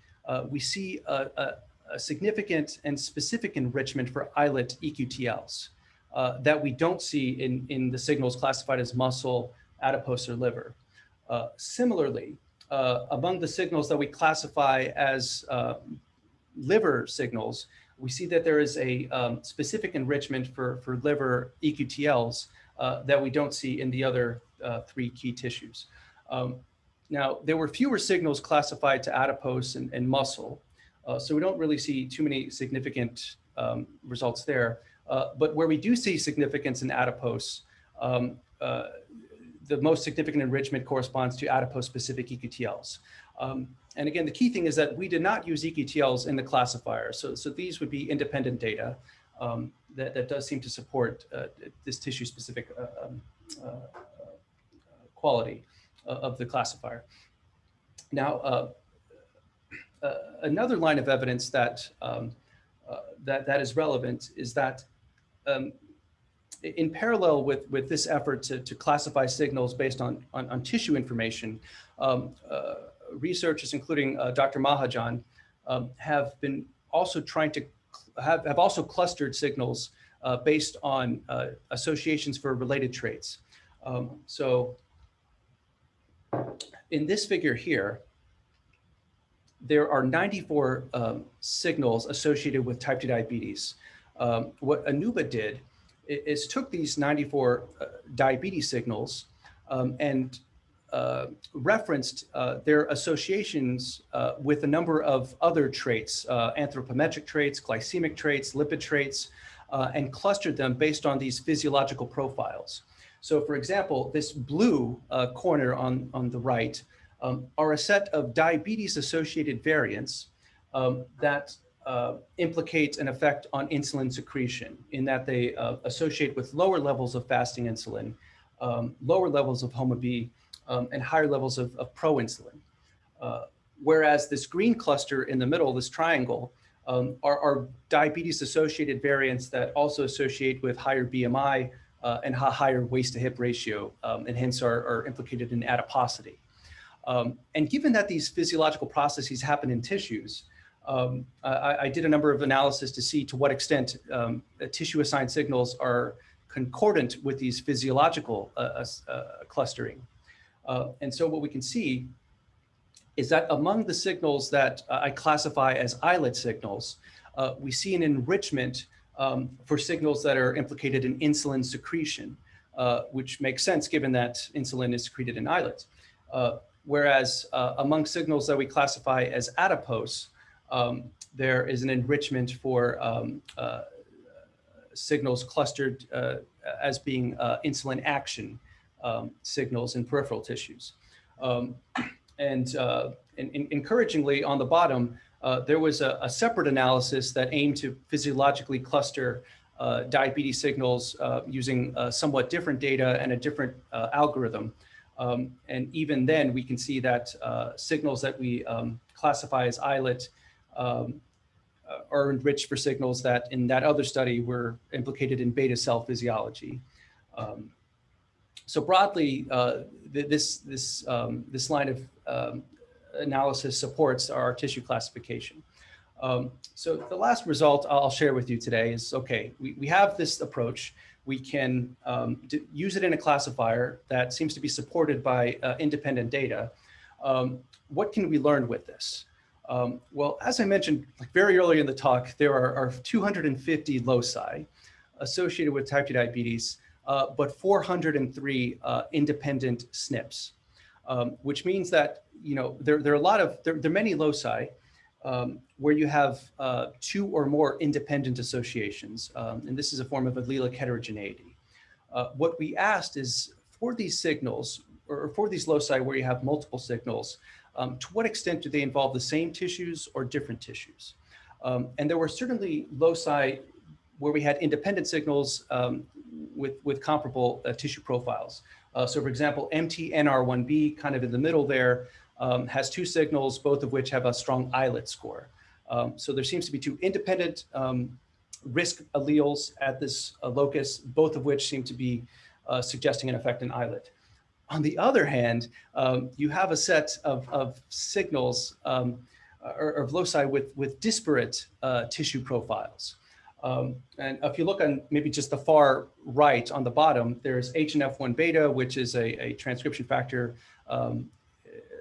we see a, a, a significant and specific enrichment for islet EQTLs uh, that we don't see in, in the signals classified as muscle, adipose, or liver. Uh, similarly, uh, among the signals that we classify as uh, liver signals, we see that there is a um, specific enrichment for, for liver EQTLs uh, that we don't see in the other uh, three key tissues. Um, now, there were fewer signals classified to adipose and, and muscle, uh, so we don't really see too many significant um, results there. Uh, but where we do see significance in adipose, um, uh, the most significant enrichment corresponds to adipose-specific EQTLs. Um, and again, the key thing is that we did not use EQTLs in the classifier. So, so these would be independent data um, that, that does seem to support uh, this tissue-specific uh, um, uh, quality of the classifier. Now, uh, another line of evidence that, um, uh, that, that is relevant is that um, in parallel with, with this effort to, to classify signals based on, on, on tissue information, um, uh, researchers, including uh, Dr. Mahajan, um, have been also trying to have, have also clustered signals uh, based on associations for related traits. Um, so in this figure here, there are 94 um, signals associated with type 2 diabetes. Um, what Anubha did is took these 94 uh, diabetes signals um, and uh, referenced uh, their associations uh, with a number of other traits, uh, anthropometric traits, glycemic traits, lipid traits, uh, and clustered them based on these physiological profiles. So for example, this blue corner on, on the right um, are a set of diabetes-associated variants um, that uh, implicate an effect on insulin secretion in that they uh, associate with lower levels of fasting insulin, um, lower levels of HOMA-B, um, and higher levels of, of proinsulin. Uh, whereas this green cluster in the middle, this triangle, um, are, are diabetes-associated variants that also associate with higher BMI uh, and higher waist-to-hip ratio, um, and hence are, are implicated in adiposity. Um, and given that these physiological processes happen in tissues, Um, I, I, did a number of analysis to see to what extent um, tissue assigned signals are concordant with these physiological uh, uh, clustering. Uh, and so what we can see is that among the signals that uh, I classify as islet signals, uh, we see an enrichment um, for signals that are implicated in insulin secretion, uh, which makes sense given that insulin is secreted in islets. Uh, whereas uh, among signals that we classify as adipose, um, there is an enrichment for um, uh, signals clustered as being insulin action um, signals in peripheral tissues. Um, and, uh, and, and, encouragingly on the bottom, uh, there was a, a, separate analysis that aimed to physiologically cluster uh, diabetes signals uh, using uh, somewhat different data and a different uh, algorithm. Um, and even then, we can see that signals that we um, classify as islet um, are enriched for signals that in that other study were implicated in beta cell physiology. Um, so broadly, uh, this, this, um, this line of um, analysis supports our tissue classification. So the last result I'll share with you today is, okay, we, we have this approach. We can um, use it in a classifier that seems to be supported by uh, independent data. Um, what can we learn with this? Um, well, as I mentioned like very early in the talk, there are, are 250 loci associated with type 2 diabetes uh, but 403 uh, independent SNPs, um, which means that, you know, there, there are a lot of, there, there are many loci um, where you have uh, two or more independent associations. Um, and this is a form of allelic heterogeneity. Uh, what we asked is for these signals, or for these loci where you have multiple signals, um, to what extent do they involve the same tissues or different tissues? Um, and there were certainly loci where we had independent signals um, with, with comparable uh, tissue profiles. Uh, so for example, MTNR1B kind of in the middle there um, has two signals, both of which have a strong islet score. Um, so there seems to be two independent um, risk alleles at this uh, locus, both of which seem to be uh, suggesting an effect in islet. On the other hand, um, you have a set of, of signals um, or, or loci with, with disparate uh, tissue profiles. Um, and if you look on maybe just the far right on the bottom, there's HNF1 beta, which is a, a transcription factor um,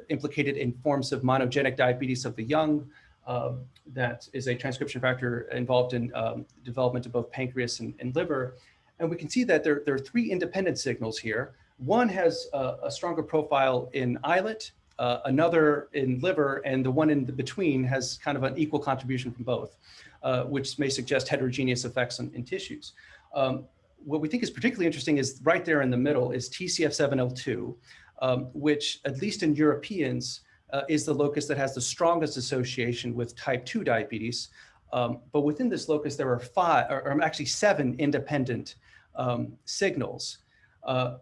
implicated in forms of monogenic diabetes of the young. Um, that is a transcription factor involved in um, development of both pancreas and, and, liver. And we can see that there, there are three independent signals here. One has a, a stronger profile in islet, uh, another in liver, and the one in the between has kind of an equal contribution from both uh, which may suggest heterogeneous effects in, in tissues. Um, what we think is particularly interesting is right there in the middle is TCF7L2, um, which at least in Europeans uh, is the locus that has the strongest association with type 2 diabetes. Um, but within this locus, there are five, or, or actually seven independent um, signals. Uh,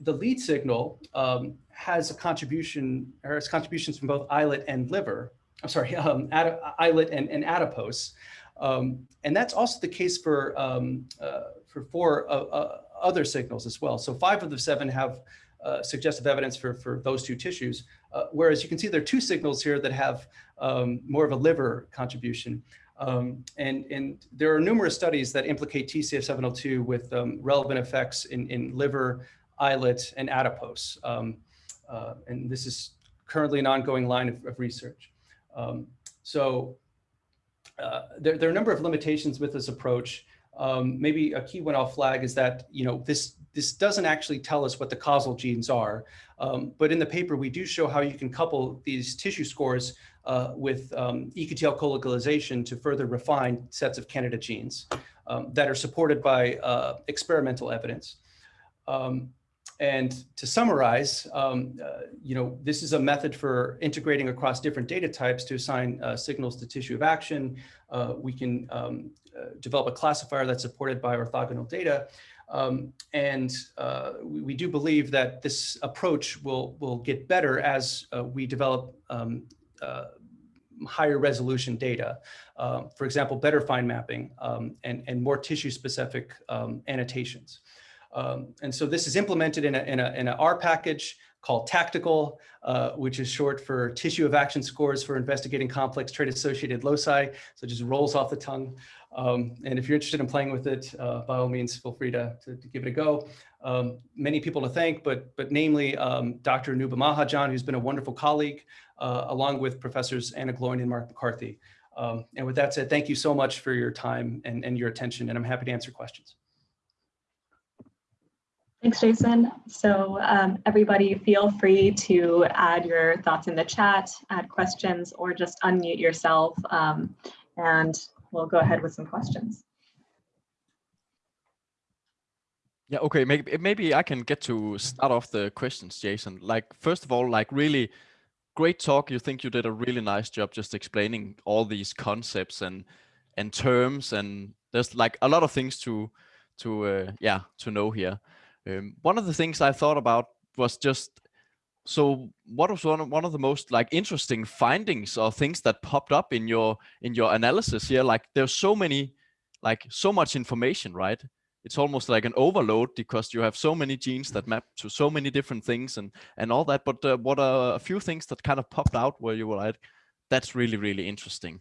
the lead signal um, has a contribution, or has contributions from both islet and liver, I'm sorry, um, islet and, and adipose. Um, and that's also the case for, um, uh, for four uh, uh, other signals as well. So five of the seven have uh, suggestive evidence for, for those two tissues, uh, whereas you can see there are two signals here that have um, more of a liver contribution. Um, and, and there are numerous studies that implicate TCF7L2 with um, relevant effects in, in liver, islet, and adipose. Um, uh, and this is currently an ongoing line of, of research. Um, so uh, there, there, are a number of limitations with this approach. Um, maybe a key one I'll flag is that, you know, this, this doesn't actually tell us what the causal genes are. Um, but in the paper, we do show how you can couple these tissue scores uh, with um, EQTL colocalization to further refine sets of candidate genes um, that are supported by uh, experimental evidence. Um, and to summarize, um, uh, you know, this is a method for integrating across different data types to assign uh, signals to tissue of action. Uh, we can um, uh, develop a classifier that's supported by orthogonal data. Um, and uh, we, we, do believe that this approach will, will get better as uh, we develop um, higher resolution data. for example, better fine mapping um, and, and more tissue specific um, annotations. Um, and so this is implemented in a, in a, in a R package called TACTICAL, uh, which is short for Tissue of Action Scores for Investigating Complex Trait-Associated Loci. So it just rolls off the tongue. Um, and if you're interested in playing with it, uh, by all means, feel free to, to, to give it a go. Um, many people to thank, but, but namely um, Dr. Anubha Mahajan, who's been a wonderful colleague, uh, along with professors Anna Gloyn and Mark McCarthy. Um, and with that said, thank you so much for your time and, and your attention, and I'm happy to answer questions. Thanks, Jason. So um, everybody feel free to add your thoughts in the chat, add questions, or just unmute yourself um, and we'll go ahead with some questions. Yeah, okay, maybe, maybe I can get to start off the questions, Jason. Like, first of all, like really great talk. You think you did a really nice job just explaining all these concepts and and terms and there's like a lot of things to to uh, yeah to know here. Um, one of the things I thought about was just so what was one of, one of the most like interesting findings or things that popped up in your in your analysis here? Like there's so many like so much information, right? It's almost like an overload because you have so many genes that map to so many different things and and all that. But uh, what are a few things that kind of popped out where you were like, that's really really interesting.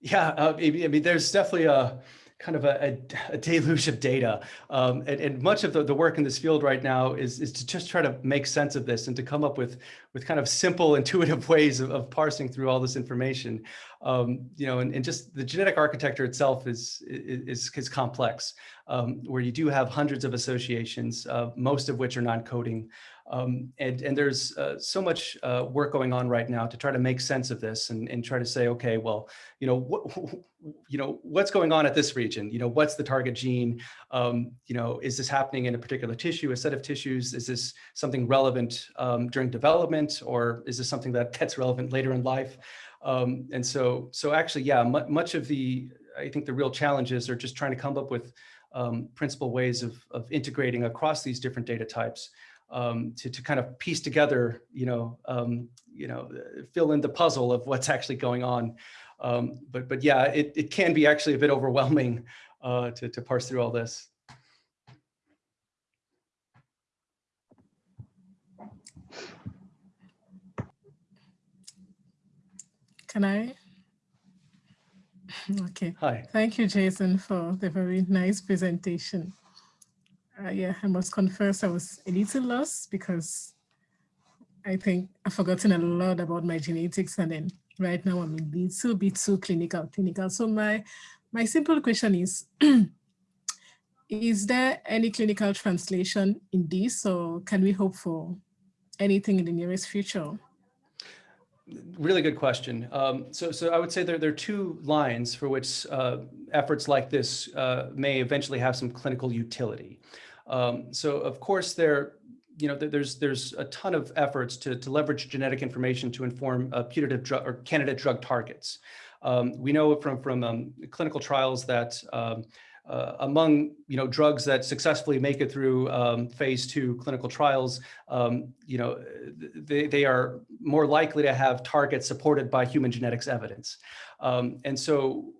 Yeah, uh, I mean, there's definitely a kind of a, a, a deluge of data. Um, and, and, much of the, the work in this field right now is, is to just try to make sense of this and to come up with, with kind of simple, intuitive ways of, of parsing through all this information. Um, you know, and, and just the genetic architecture itself is, is, is complex, um, where you do have hundreds of associations, uh, most of which are non-coding. Um, and, and there's uh, so much uh, work going on right now to try to make sense of this and, and try to say, okay, well, you know, what, you know, what's going on at this region? You know, what's the target gene? Um, you know, is this happening in a particular tissue, a set of tissues? Is this something relevant um, during development, or is this something that gets relevant later in life? Um, and so, so actually, yeah, much of the, I think the real challenges are just trying to come up with um, principal ways of, of integrating across these different data types um, to, to kind of piece together, you know, um, you know, fill in the puzzle of what's actually going on. Um, but, but yeah, it, it can be actually a bit overwhelming uh, to, to parse through all this. Can I? Okay. Hi. Thank you, Jason, for the very nice presentation uh, yeah, I must confess I was a little lost because I think I've forgotten a lot about my genetics and then right now I'm a little bit too clinical, clinical. So my, my simple question is, is there any clinical translation in this or can we hope for anything in the nearest future? Really good question. Um, so, so I would say there, there are two lines for which uh, efforts like this uh, may eventually have some clinical utility. Um, so of course there, you know, there's there's a ton of efforts to, to leverage genetic information to inform uh, putative drug or candidate drug targets. Um, we know from from um, clinical trials that um, uh, among you know drugs that successfully make it through um, phase two clinical trials, um, you know they they are more likely to have targets supported by human genetics evidence, um, and so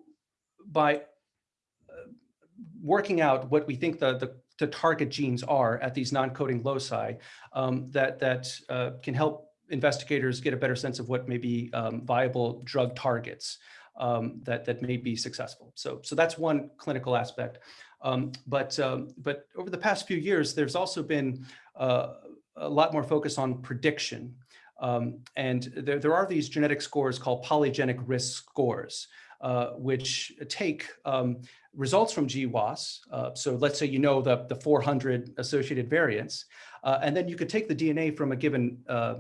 by uh, working out what we think the the the target genes are at these non-coding loci um, that, that uh, can help investigators get a better sense of what may be um, viable drug targets um, that, that may be successful. So, so that's one clinical aspect. Um, but, um, but over the past few years, there's also been uh, a lot more focus on prediction. Um, and there, there are these genetic scores called polygenic risk scores, uh, which take um, results from GWAS. Uh, so let's say you know the, the 400 associated variants, uh, and then you could take the DNA from a given uh,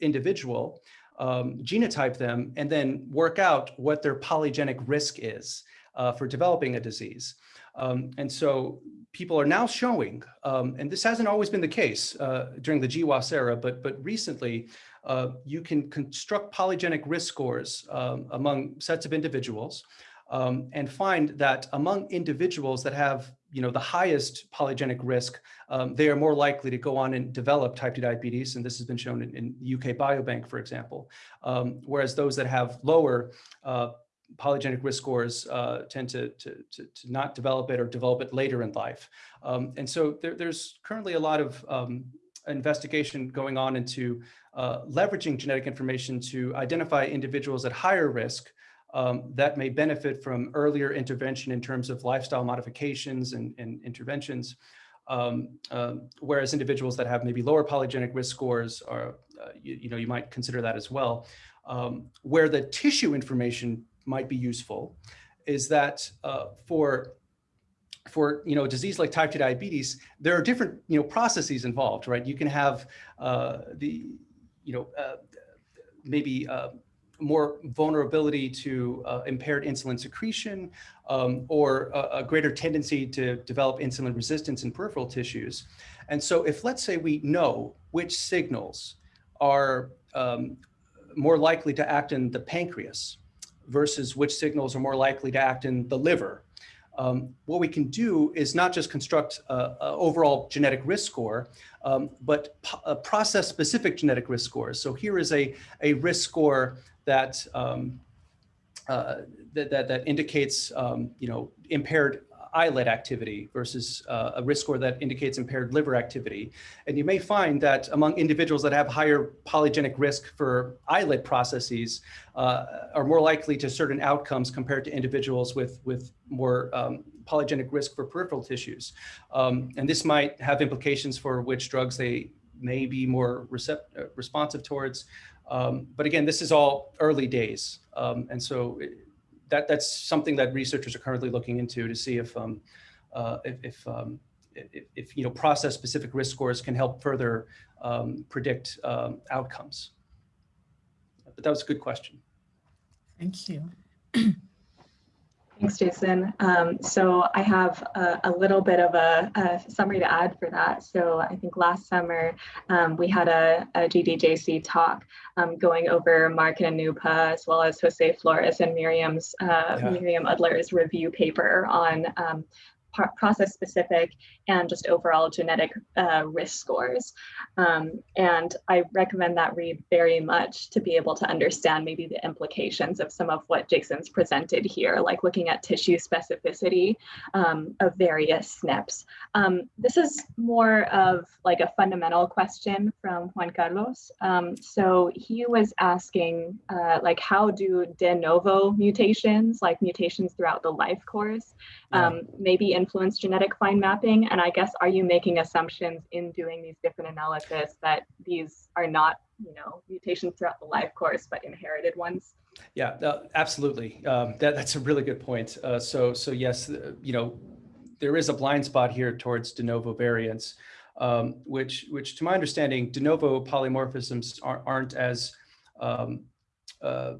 individual, um, genotype them, and then work out what their polygenic risk is uh, for developing a disease. Um, and so people are now showing, um, and this hasn't always been the case uh, during the GWAS era, but, but recently uh, you can construct polygenic risk scores um, among sets of individuals um, and find that among individuals that have you know, the highest polygenic risk, um, they are more likely to go on and develop type 2 diabetes. And this has been shown in, in UK Biobank, for example. Um, whereas those that have lower uh, polygenic risk scores uh, tend to, to, to, to, not develop it or develop it later in life. Um, and so there, there's currently a lot of um, investigation going on into uh, leveraging genetic information to identify individuals at higher risk um, that may benefit from earlier intervention in terms of lifestyle modifications and, and interventions. Um, uh, whereas individuals that have maybe lower polygenic risk scores are, uh, you, you, know, you might consider that as well. Um, where the tissue information might be useful is that uh, for for you know disease like type 2 diabetes, there are different you know processes involved, right? You can have uh, the you know uh, maybe uh, more vulnerability to uh, impaired insulin secretion um, or a, a, greater tendency to develop insulin resistance in peripheral tissues. And so if let's say we know which signals are um, more likely to act in the pancreas versus which signals are more likely to act in the liver. Um, what we can do is not just construct an overall genetic risk score, um, but process specific genetic risk scores. So here is a, a risk score that, um, uh, that, that, that, indicates, um, you know, impaired islet activity versus uh, a risk score that indicates impaired liver activity. And you may find that among individuals that have higher polygenic risk for islet processes uh, are more likely to certain outcomes compared to individuals with, with more um, polygenic risk for peripheral tissues. Um, and this might have implications for which drugs they may be more uh, responsive towards. Um, but again, this is all early days. Um, and so that that's something that researchers are currently looking into to see if um, uh, if if, um, if, if, you know process specific risk scores can help further um, predict um, outcomes. But that was a good question. Thank you. Thanks, Jason. Um, so I have a, a little bit of a, a, summary to add for that. So I think last summer um, we had a, a GDJC talk um, going over Mark and Anubha as well as Jose Florez and Miriam's uh, yeah. Miriam Udler's review paper on um, process specific and just overall genetic uh, risk scores. Um, and I recommend that read very much to be able to understand maybe the implications of some of what Jason's presented here, like looking at tissue specificity um, of various SNPs. Um, this is more of like a fundamental question from Juan Carlos. Um, so he was asking uh, like how do de novo mutations, like mutations throughout the life course, yeah. Um, maybe influence genetic fine mapping? And I guess, are you making assumptions in doing these different analysis that these are not, you know, mutations throughout the life course, but inherited ones? Yeah, uh, absolutely. Um, that, that's a really good point. Uh, so, so yes, uh, you know, there is a blind spot here towards de novo variants, um, which, which to my understanding, de novo polymorphisms are, aren't as um, uh,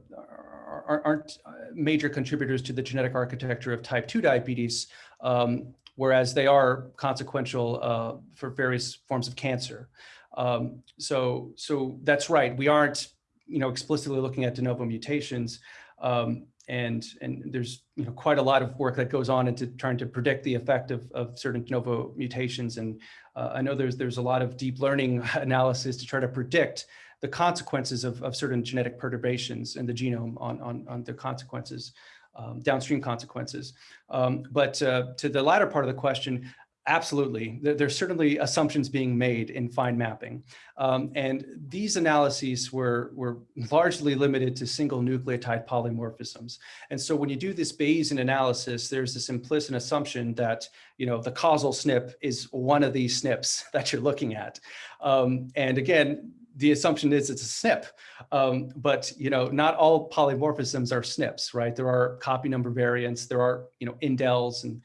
aren't uh, major contributors to the genetic architecture of type 2 diabetes, um, whereas they are consequential uh, for various forms of cancer. Um, so, so that's right. We aren't, you know, explicitly looking at de novo mutations. Um, and, and there's you know, quite a lot of work that goes on into trying to predict the effect of, of certain de novo mutations. And uh, I know there's, there's a lot of deep learning analysis to try to predict the consequences of, of certain genetic perturbations in the genome on, on, on the consequences um, downstream consequences. Um, but uh, to the latter part of the question, absolutely, there, there's certainly assumptions being made in fine mapping. Um, and these analyses were, were largely limited to single nucleotide polymorphisms. And so when you do this Bayesian analysis, there's this implicit assumption that, you know, the causal SNP is one of these SNPs that you're looking at. Um, and again, the assumption is it's a SNP, um, but you know, not all polymorphisms are SNPs, right? There are copy number variants, there are you know indels and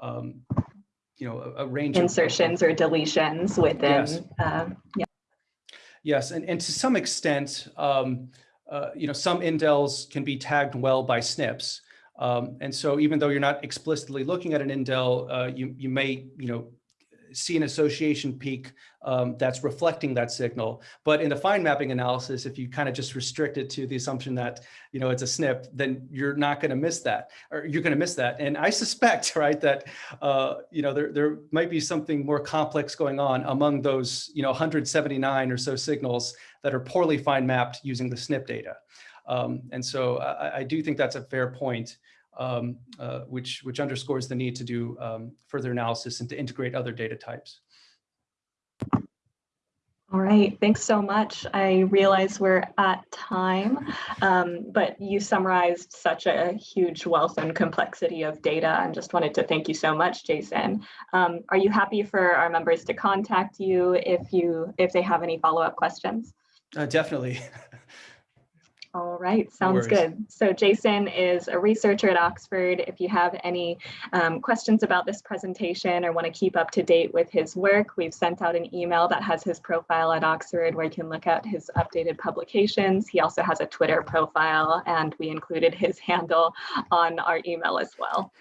um, you know a, a range insertions of, or deletions within. Yes. Uh, yeah. Yes, and and to some extent, um, uh, you know, some indels can be tagged well by SNPs. Um, and so even though you're not explicitly looking at an indel, uh, you, you may, you know, see an association peak um, that's reflecting that signal. But in the fine mapping analysis, if you kind of just restrict it to the assumption that, you know, it's a SNP, then you're not going to miss that, or you're going to miss that. And I suspect, right, that, uh, you know, there, there might be something more complex going on among those, you know, 179 or so signals that are poorly fine mapped using the SNP data. Um, and so I, I, do think that's a fair point, um, uh, which, which underscores the need to do um, further analysis and to integrate other data types. All right, thanks so much. I realize we're at time, um, but you summarized such a huge wealth and complexity of data and just wanted to thank you so much, Jason. Um, are you happy for our members to contact you if you if they have any follow-up questions? Uh, definitely. All right, sounds good. So Jason is a researcher at Oxford. If you have any um, questions about this presentation or want to keep up to date with his work, we've sent out an email that has his profile at Oxford where you can look at his updated publications. He also has a Twitter profile and we included his handle on our email as well.